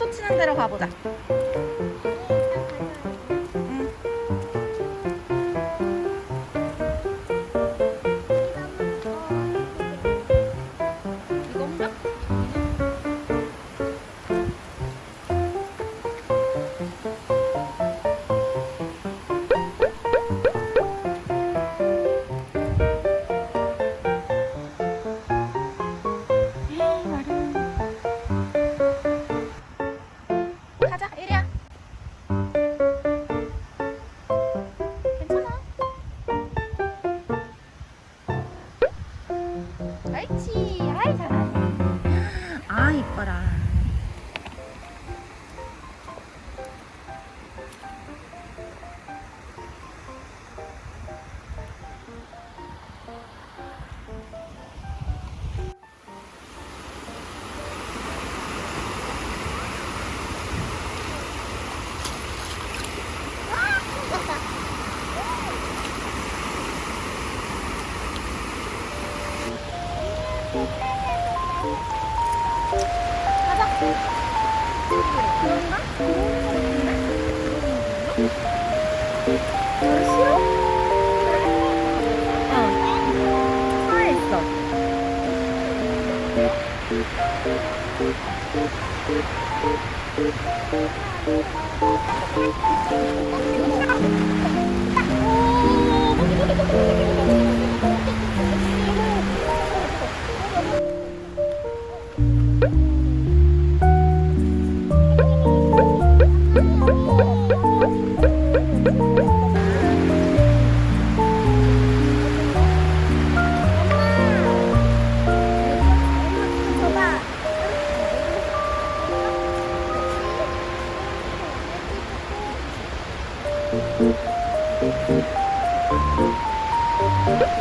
파도 치는 데로 가보자. 옳지. 아이, 잘하네. 아, 이뻐라. 그런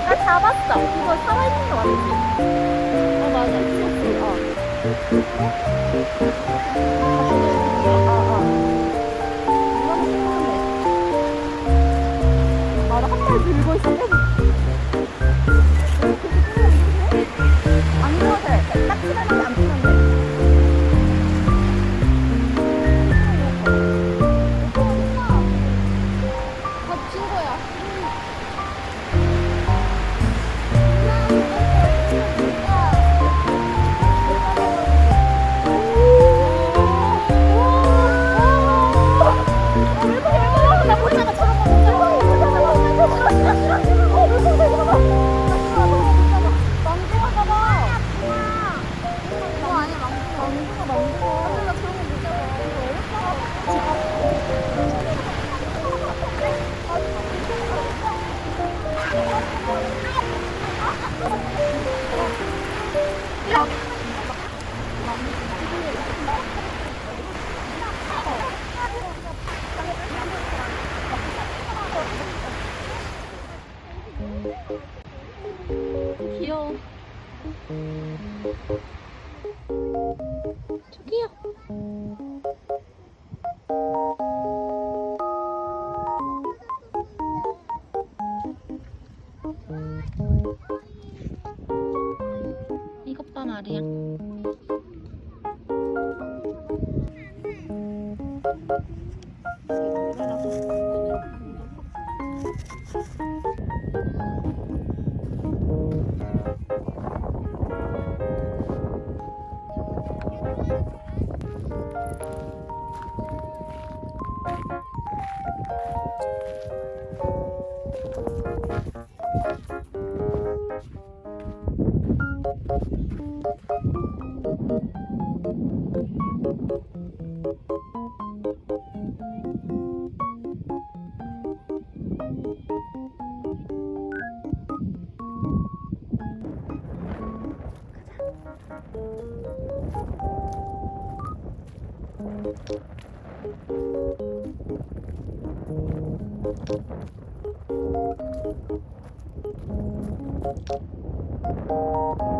나 잡았어. 이거 살아있는 거 맞지? 어, 맞아. 키웠어. 어. 어, 어. 이거는 키우면 돼. 아, 나한발 들고 있어. 저기요. 이것 봐 말이야. 어 Thank you.